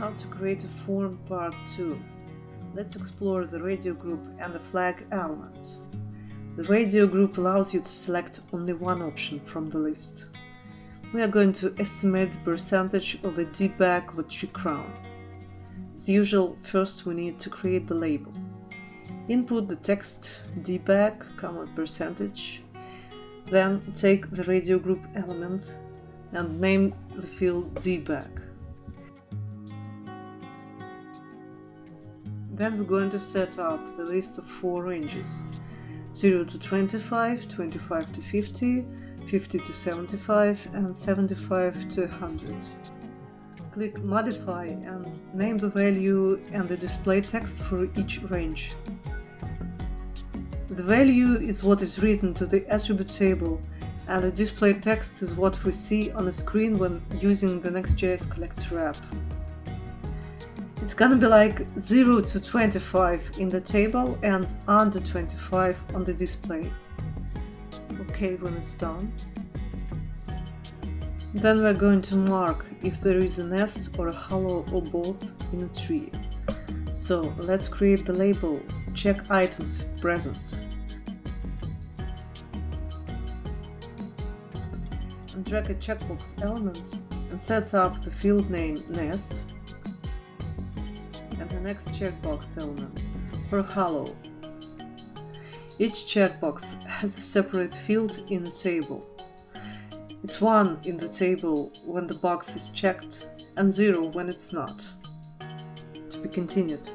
How to create a form part 2. Let's explore the radio group and the flag element. The radio group allows you to select only one option from the list. We are going to estimate the percentage of a dieback with 3 crown. As usual, first we need to create the label. Input the text dieback, comma percentage, then take the radio group element and name the field dieback. Then we're going to set up the list of four ranges 0 to 25, 25 to 50, 50 to 75 and 75 to 100. Click Modify and name the value and the display text for each range. The value is what is written to the attribute table and the display text is what we see on the screen when using the NextGIS collector app. It's gonna be like 0 to 25 in the table and under 25 on the display. OK when it's done. Then we're going to mark if there is a nest or a hollow or both in a tree. So let's create the label check items present. And drag a checkbox element and set up the field name nest and the next checkbox element for hollow. Each checkbox has a separate field in the table. It's 1 in the table when the box is checked and 0 when it's not. To be continued.